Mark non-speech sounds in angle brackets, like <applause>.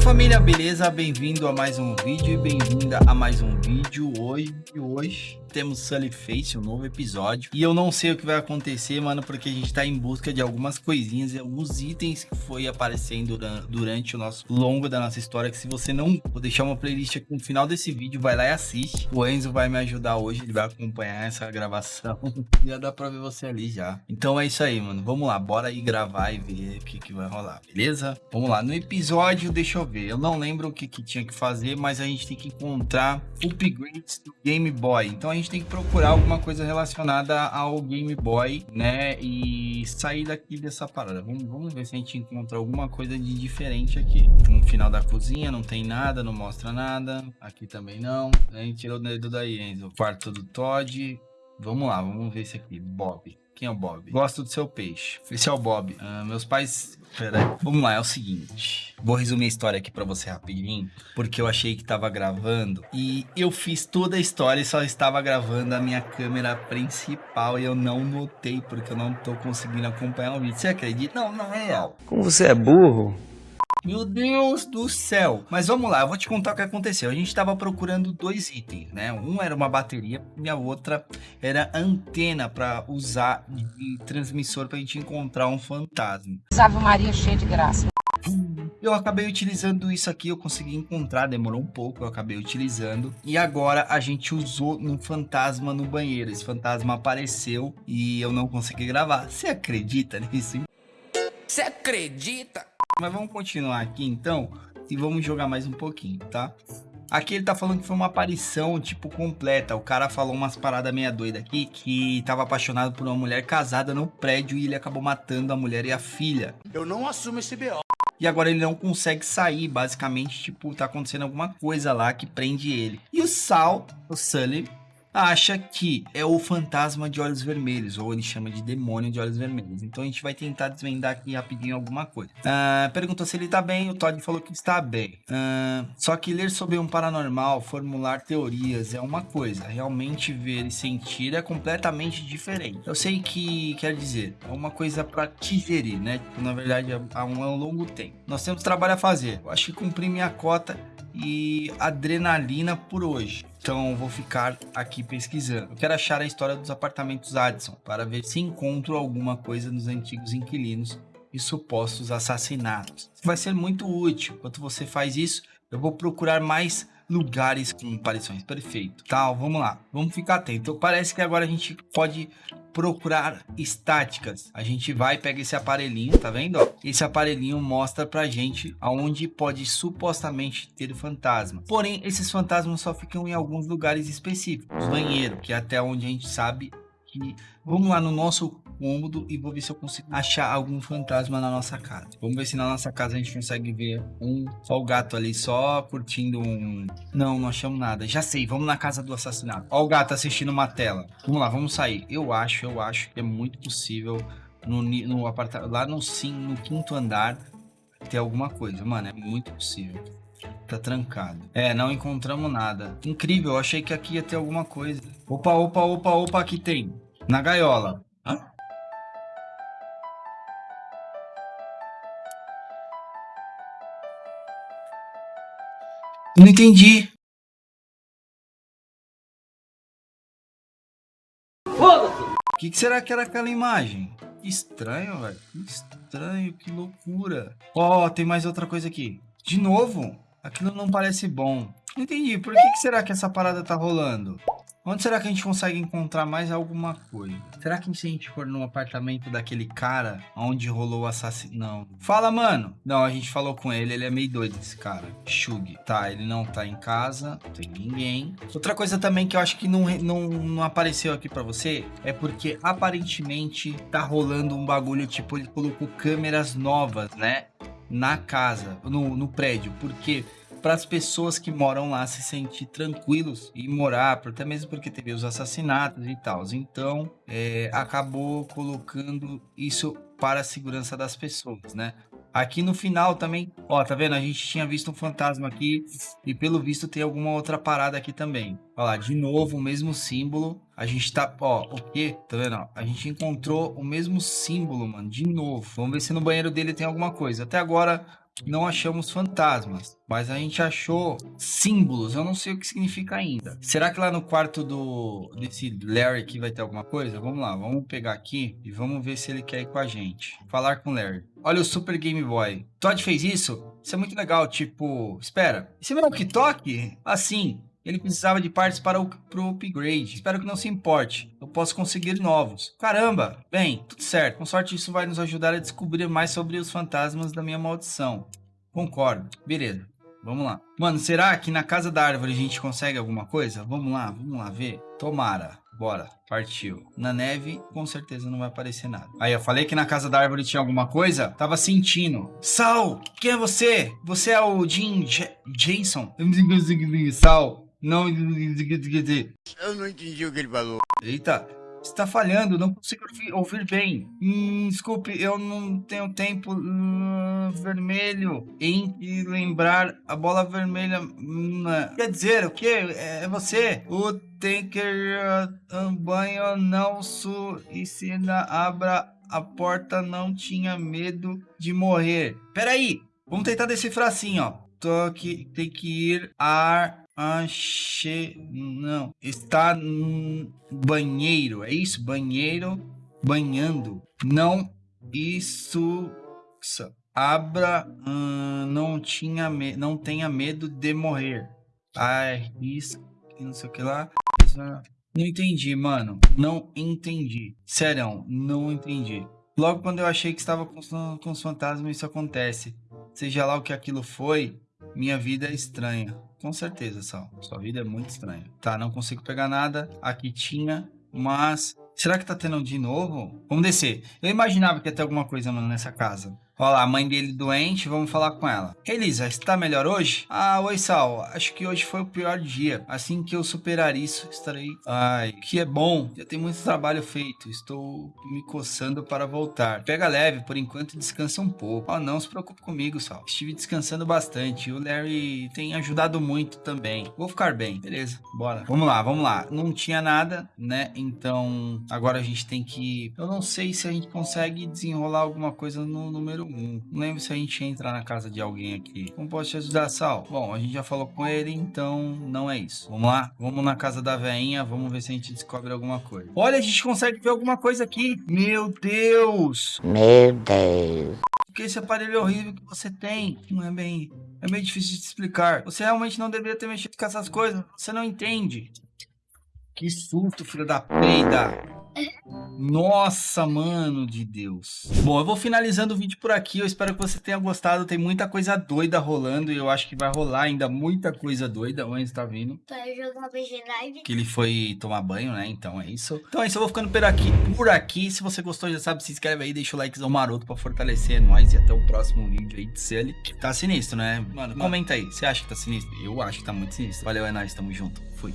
Oi família, beleza? Bem-vindo a mais um vídeo e bem-vinda a mais um vídeo hoje. Hoje temos Sully Face, um novo episódio. E eu não sei o que vai acontecer, mano, porque a gente tá em busca de algumas coisinhas e alguns itens que foi aparecendo durante o nosso longo da nossa história. Que se você não... Vou deixar uma playlist aqui no final desse vídeo, vai lá e assiste. O Enzo vai me ajudar hoje, ele vai acompanhar essa gravação. <laughs> já dá pra ver você ali já. Então é isso aí, mano. Vamos lá, bora aí gravar e ver o que, que vai rolar, beleza? Vamos lá, no episódio, deixa eu ver. Eu não lembro o que, que tinha que fazer, mas a gente tem que encontrar upgrades do Game Boy. Então a gente tem que procurar alguma coisa relacionada ao Game Boy, né? E sair daqui dessa parada. Vamos, vamos ver se a gente encontra alguma coisa de diferente aqui. No final da cozinha não tem nada, não mostra nada. Aqui também não. A gente tirou o dedo daí, Enzo. Quarto do Todd. Vamos lá, vamos ver esse aqui. Bob. Quem é o Bob? Gosto do seu peixe. Esse é o Bob. Uh, meus pais... Pera aí. Vamos lá, é o seguinte. Vou resumir a história aqui pra você rapidinho. Porque eu achei que tava gravando. E eu fiz toda a história e só estava gravando a minha câmera principal. E eu não notei, porque eu não tô conseguindo acompanhar o vídeo. Você acredita? Não, não é real. Como você é burro? Meu Deus do céu. Mas vamos lá, eu vou te contar o que aconteceu. A gente estava procurando dois itens, né? Um era uma bateria e a outra era antena para usar de transmissor para a gente encontrar um fantasma. Ave Maria cheia de graça. Eu acabei utilizando isso aqui, eu consegui encontrar, demorou um pouco, eu acabei utilizando. E agora a gente usou no fantasma no banheiro. Esse fantasma apareceu e eu não consegui gravar. Você acredita nisso? Você acredita? Mas vamos continuar aqui então e vamos jogar mais um pouquinho, tá? Aqui ele tá falando que foi uma aparição, tipo, completa. O cara falou umas paradas meia doida aqui, que tava apaixonado por uma mulher casada no prédio e ele acabou matando a mulher e a filha. Eu não assumo esse B.O. E agora ele não consegue sair, basicamente, tipo, tá acontecendo alguma coisa lá que prende ele. E o Sal, o Sully, acha que é o fantasma de olhos vermelhos, ou ele chama de demônio de olhos vermelhos. Então a gente vai tentar desvendar aqui rapidinho alguma coisa. Uh, perguntou se ele tá bem, o Todd falou que está bem. Uh, só que ler sobre um paranormal, formular teorias é uma coisa, realmente ver e sentir é completamente diferente. Eu sei que quer dizer, é uma coisa para digerir, né? Na verdade, há um, um longo tempo. Nós temos trabalho a fazer. Eu acho que cumpri minha cota e adrenalina por hoje. Então vou ficar aqui pesquisando. Eu quero achar a história dos apartamentos Addison para ver se encontro alguma coisa nos antigos inquilinos e supostos assassinatos. Vai ser muito útil. Enquanto você faz isso, eu vou procurar mais lugares com aparições. Perfeito. Tá, vamos lá. Vamos ficar atento. Parece que agora a gente pode procurar estáticas. A gente vai, pega esse aparelhinho, tá vendo? Esse aparelhinho mostra pra gente aonde pode supostamente ter fantasma. Porém, esses fantasmas só ficam em alguns lugares específicos. Banheiro, que é até onde a gente sabe que... Vamos lá no nosso cômodo e vou ver se eu consigo achar algum fantasma na nossa casa. Vamos ver se na nossa casa a gente consegue ver um só o gato ali só curtindo um... Não, não achamos nada. Já sei, vamos na casa do assassinato. Ó o gato assistindo uma tela. Vamos lá, vamos sair. Eu acho, eu acho que é muito possível no, no apartamento, lá no, sim, no quinto andar ter alguma coisa. Mano, é muito possível. Tá trancado. É, não encontramos nada. Incrível, eu achei que aqui ia ter alguma coisa. Opa, opa, opa, opa, aqui tem. Na gaiola. Hã? Não entendi. O que, que, será que era aquela imagem? Que estranho, velho. Que estranho, que loucura. Ó, oh, tem mais outra coisa aqui. De novo? Aquilo não parece bom. Entendi. Por que, que será que essa parada tá rolando? Onde será que a gente consegue encontrar mais alguma coisa? Será que se a gente for no apartamento daquele cara onde rolou o assassino? Não. Fala, mano. Não, a gente falou com ele. Ele é meio doido, esse cara. Shug. Tá, ele não tá em casa. Não tem ninguém. Outra coisa também que eu acho que não, não, não apareceu aqui pra você é porque aparentemente tá rolando um bagulho tipo, ele colocou câmeras novas, né? Na casa, no, no prédio. Porque para as pessoas que moram lá se sentir tranquilos e morar, até mesmo porque teve os assassinatos e tal. Então, é, acabou colocando isso para a segurança das pessoas, né? Aqui no final também, ó, tá vendo? A gente tinha visto um fantasma aqui e pelo visto tem alguma outra parada aqui também. Olha lá, de novo o mesmo símbolo. A gente tá, ó, o quê? Tá vendo? A gente encontrou o mesmo símbolo, mano, de novo. Vamos ver se no banheiro dele tem alguma coisa. Até agora não achamos fantasmas, mas a gente achou símbolos. Eu não sei o que significa ainda. Será que lá no quarto do desse Larry aqui vai ter alguma coisa? Vamos lá, vamos pegar aqui e vamos ver se ele quer ir com a gente. Falar com o Larry. Olha o Super Game Boy. Todd fez isso? Isso é muito legal. Tipo, espera. Esse meu walkie-talkie? Assim, ele precisava de partes para o pro upgrade. Espero que não se importe. Eu posso conseguir novos. Caramba! Bem, tudo certo. Com sorte isso vai nos ajudar a descobrir mais sobre os fantasmas da minha maldição. Concordo. Beleza. Vamos lá. Mano, será que na casa da árvore a gente consegue alguma coisa? Vamos lá, vamos lá ver. Tomara. Bora, partiu. Na neve, com certeza não vai aparecer nada. Aí, eu falei que na casa da árvore tinha alguma coisa? Tava sentindo. Sal, quem é você? Você é o Jim J Jason? <laughs> Sal, não... Eu não entendi o que ele falou. Eita, você tá falhando, não consigo ouvir, ouvir bem. Hum, desculpe, eu não tenho tempo hum, vermelho em lembrar a bola vermelha. Hum, quer dizer, o que? É você? O Tanker um banho não su e se abra a porta não tinha medo de morrer. Peraí, vamos tentar decifrar assim, ó. Tô aqui, tem que ir ar Achei. Não. Está no banheiro. É isso? Banheiro. Banhando. Não. Isso. Abra. Hum, não tinha me... Não tenha medo de morrer. Arrisca. Não sei o que lá. Não entendi, mano. Não entendi. Sério, não entendi. Logo quando eu achei que estava com os fantasmas, isso acontece. Seja lá o que aquilo foi, minha vida é estranha. Com certeza, Sal. Sua vida é muito estranha. Tá, não consigo pegar nada. Aqui tinha, mas... Será que tá tendo de novo? Vamos descer. Eu imaginava que ia ter alguma coisa, mano, nessa casa. Olha lá, a mãe dele doente, vamos falar com ela. Elisa, está melhor hoje? Ah, oi Sal, acho que hoje foi o pior dia. Assim que eu superar isso, estarei... Ai, que é bom, já tem muito trabalho feito, estou me coçando para voltar. Pega leve, por enquanto descansa um pouco. Oh, não se preocupe comigo, Sal. Estive descansando bastante, o Larry tem ajudado muito também. Vou ficar bem, beleza, bora. Vamos lá, vamos lá. Não tinha nada, né, então agora a gente tem que... Eu não sei se a gente consegue desenrolar alguma coisa no número não lembro se a gente entra na casa de alguém aqui. Como posso te ajudar, Sal? Bom, a gente já falou com ele, então não é isso. Vamos lá? Vamos na casa da veinha, vamos ver se a gente descobre alguma coisa. Olha, a gente consegue ver alguma coisa aqui. Meu Deus! Meu Deus. Que esse aparelho horrível que você tem. Não é bem... É meio difícil de explicar. Você realmente não deveria ter mexido com essas coisas. Você não entende. Que susto, filho da peida. Nossa, mano de Deus. Bom, eu vou finalizando o vídeo por aqui. Eu espero que você tenha gostado. Tem muita coisa doida rolando. E eu acho que vai rolar ainda muita coisa doida. O Enzo tá vindo. BG Live. Que ele foi tomar banho, né? Então é isso. Então é isso. Eu vou ficando por aqui. Por aqui. Se você gostou, já sabe, se inscreve aí. Deixa o likezão maroto pra fortalecer nós. E até o próximo vídeo aí de Sully. Tá sinistro, né? Mano, comenta aí. Você acha que tá sinistro? Eu acho que tá muito sinistro. Valeu, é nóis. Tamo junto. Fui.